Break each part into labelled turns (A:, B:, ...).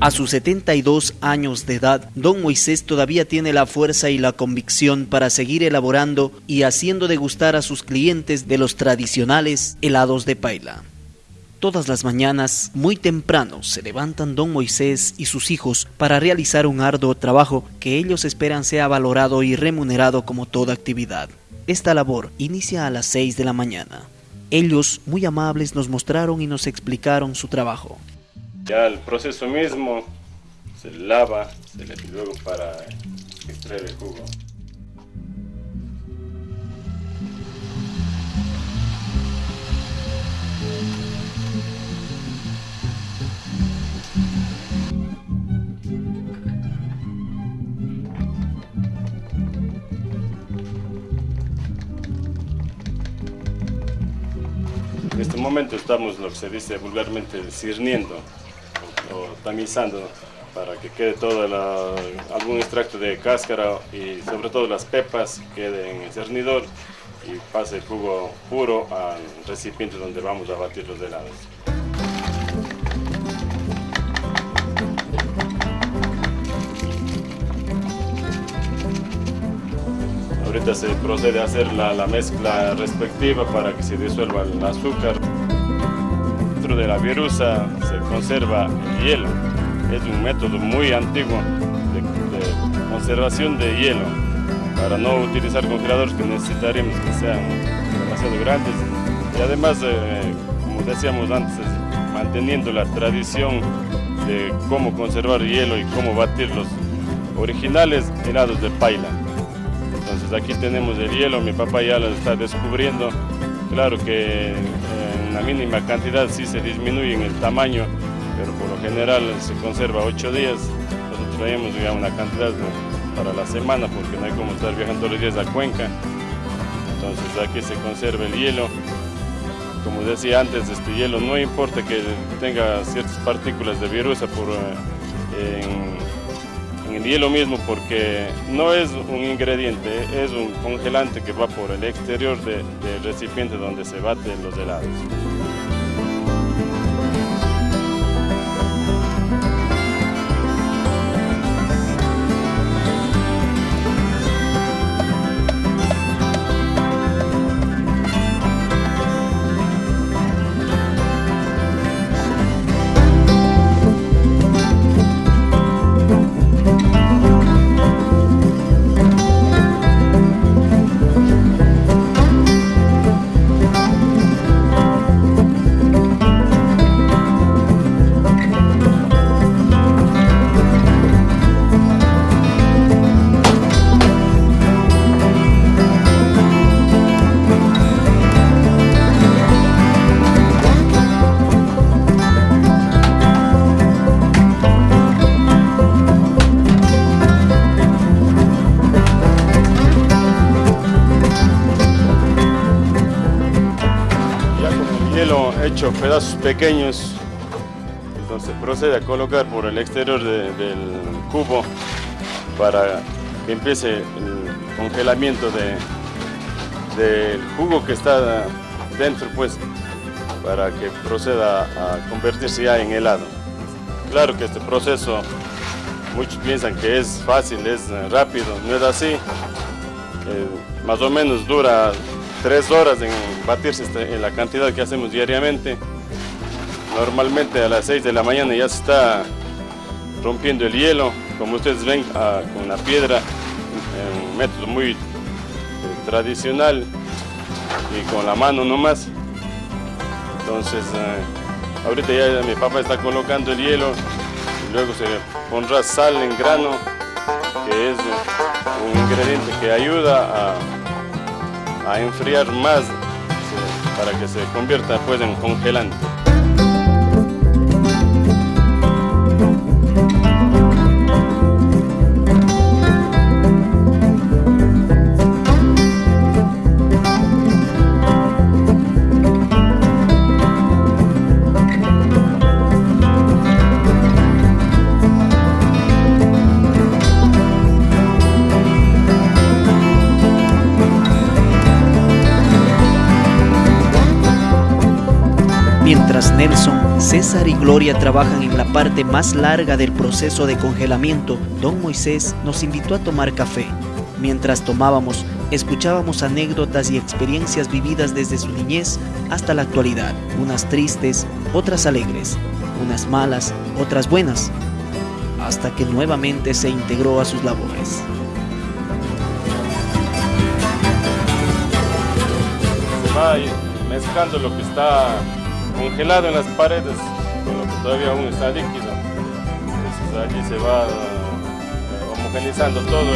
A: A sus 72 años de edad, don Moisés todavía tiene la fuerza y la convicción para seguir elaborando y haciendo degustar a sus clientes de los tradicionales helados de paila. Todas las mañanas, muy temprano, se levantan don Moisés y sus hijos para realizar un arduo trabajo que ellos esperan sea valorado y remunerado como toda actividad. Esta labor inicia a las 6 de la mañana. Ellos, muy amables, nos mostraron y nos explicaron su trabajo.
B: Ya el proceso mismo se lava, se le luego para extraer el jugo. Momento estamos lo que se dice vulgarmente cirniendo o tamizando para que quede todo algún extracto de cáscara y sobre todo las pepas queden en el cernidor y pase el jugo puro al recipiente donde vamos a batir los helados. Ahorita se procede a hacer la, la mezcla respectiva para que se disuelva el azúcar de la virusa se conserva el hielo. Es un método muy antiguo de, conservación de hielo para no utilizar congeladores que necesitaríamos que sean demasiado grandes. Y además, eh, como decíamos antes, manteniendo la tradición de cómo conservar hielo y cómo batir los originales helados de paila. Entonces aquí tenemos el hielo, mi papá ya lo está descubriendo. Claro que una mínima cantidad sí se disminuye en el tamaño, pero por lo general se conserva 8 días. Nosotros traemos una cantidad para la semana porque no hay como estar viajando los días a Cuenca. Entonces aquí se conserva el hielo. Como decía antes, este hielo no importa que tenga ciertas partículas de virusa por, eh, en, el hielo mismo porque no es un ingrediente, es un congelante que va por el exterior del recipiente donde se baten los helados. Hecho pedazos pequeños, entonces procede a colocar por el exterior del cubo para que empiece el congelamiento del jugo que está dentro, pues, para que proceda a convertirse ya en helado. Claro que este proceso, muchos piensan que es fácil, es rápido, no es así. Eh, más o menos dura tres horas en batirse en la cantidad que hacemos diariamente. Normalmente a las 6 de la mañana ya se está rompiendo el hielo, como ustedes ven, ah, con la piedra, un método muy eh, tradicional y con la mano nomás. Entonces, eh, ahorita ya mi papá está colocando el hielo y luego se pondrá sal en grano, que es un ingrediente que ayuda a a enfriar más para que se convierta pues en congelante.
A: Nelson, César y Gloria trabajan en la parte más larga del proceso de congelamiento, don Moisés nos invitó a tomar café. Mientras tomábamos, escuchábamos anécdotas y experiencias vividas desde su niñez hasta la actualidad, unas tristes, otras alegres, unas malas, otras buenas, hasta que nuevamente se integró a sus labores.
B: Se va mezclando lo que está congelado en las paredes con lo que todavía aún está líquido. Entonces allí se va eh, homogenizando todo y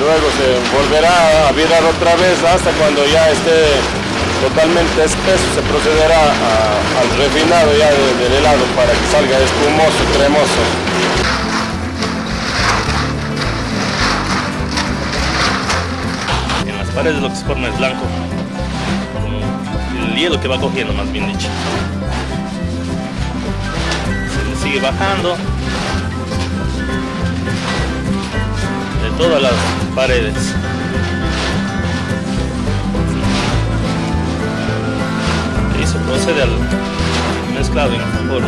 B: Luego se volverá a virar otra vez hasta cuando ya esté totalmente espeso, se procederá al refinado ya del helado para que salga espumoso, cremoso.
C: En las paredes lo que se forma es blanco hielo que va cogiendo, más bien dicho. Se sigue bajando todas las paredes. Y se procede al mezclado en favor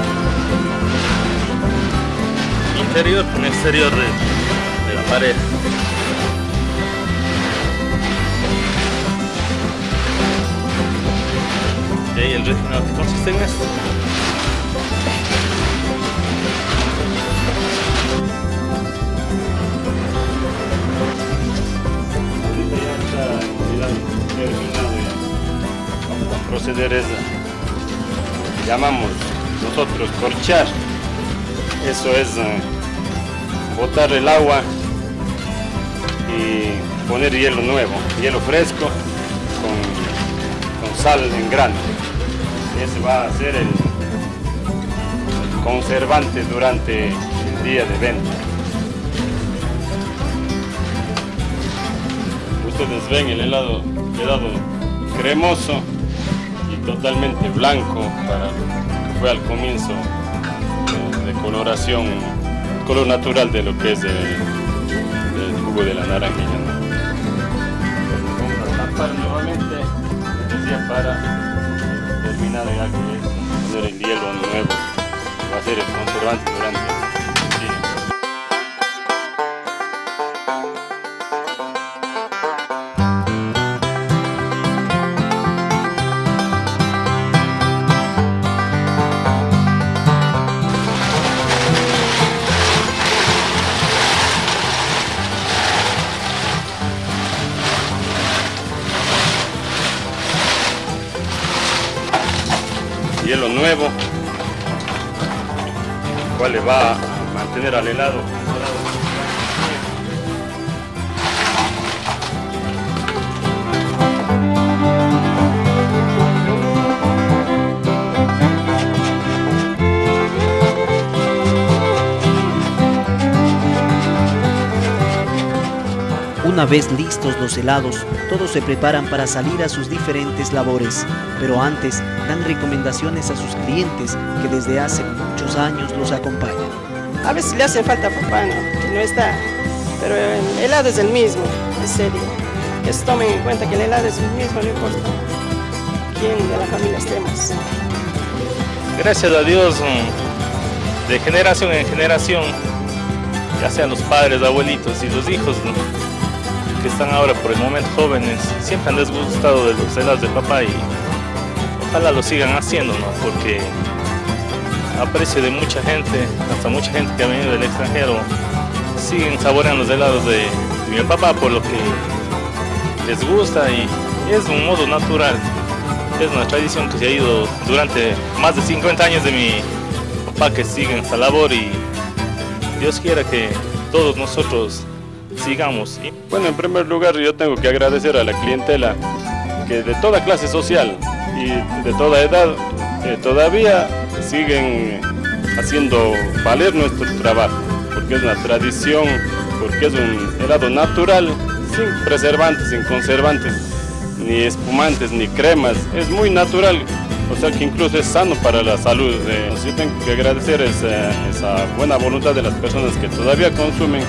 C: interior con exterior de, la pared. y el que consiste en esto.
B: Proceder es llamamos nosotros corchar. Eso es eh, botar el agua y poner hielo nuevo, hielo fresco con, sal en grano ese va a ser el conservante durante el día de venta. Ustedes ven el helado quedado cremoso totalmente blanco para lo que fue al comienzo de, coloración, color natural de lo que es el, jugo de la naranja. Vamos nuevamente, decía, para terminado ya que es el hielo nuevo, va a ser el conservante durante hielo nuevo, el cual le va a mantener al helado
A: Una vez listos los helados, todos se preparan para salir a sus diferentes labores, pero antes dan recomendaciones a sus clientes que desde hace muchos años los acompañan.
D: A veces le hace falta papá, ¿no? que no está, pero el helado es el mismo, es serio. Que se tomen en cuenta que el helado es el mismo, no importa quién de la familia estemos.
C: Gracias a Dios, mm, de generación en generación, ya sean los padres, abuelitos y los hijos, que están ahora por el momento jóvenes, siempre han desgustado de los helados de papá y ojalá lo sigan haciendo, ¿no? Porque aprecio de mucha gente, hasta mucha gente que ha venido del extranjero, siguen saboreando los helados de, mi papá por lo que les gusta y, es un modo natural. Es una tradición que se ha ido durante más de 50 años de mi papá que sigue en esta labor y Dios quiera que todos nosotros sigamos.
B: Bueno, en primer lugar yo tengo que agradecer a la clientela que de toda clase social y de toda edad eh, todavía siguen haciendo valer nuestro trabajo, porque es una tradición, porque es un helado natural, sin preservantes, sin conservantes, ni espumantes, ni cremas, es muy natural, o sea que incluso es sano para la salud. Eh, yo tengo que agradecer esa, esa buena voluntad de las personas que todavía consumen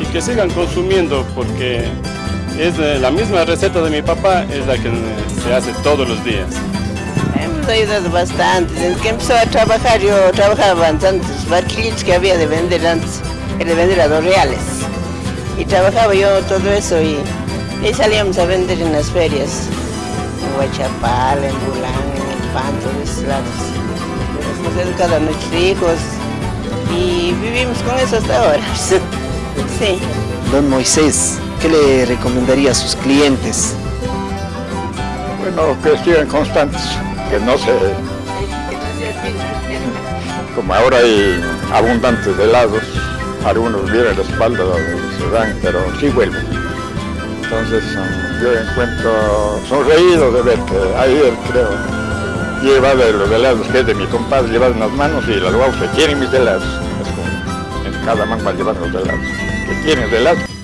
B: y que sigan consumiendo porque es la misma receta de mi papá, es la que se hace todos los días.
E: Hemos ayudado bastante. Desde que empezó a trabajar, yo trabajaba en tantos barquillos que había de vender antes, de vender a dos reales. Y trabajaba yo todo eso y, y salíamos a vender en las ferias, en Huachapal, en Bulán, en el Pan, todos lados. Hemos educado a nuestros hijos y vivimos con eso hasta ahora. sí.
A: Don Moisés, ¿qué le recomendaría a sus clientes?
F: Bueno, que sigan constantes, que no se... Como ahora hay abundantes helados, algunos vienen la espalda, se dan, pero sí vuelven. Entonces yo encuentro sonreído de ver que ayer creo lleva de los helados que es de mi compadre, lleva en las manos y las guapas que quieren mis helados. Es como en cada mano llevar los helados. Que quieren helados.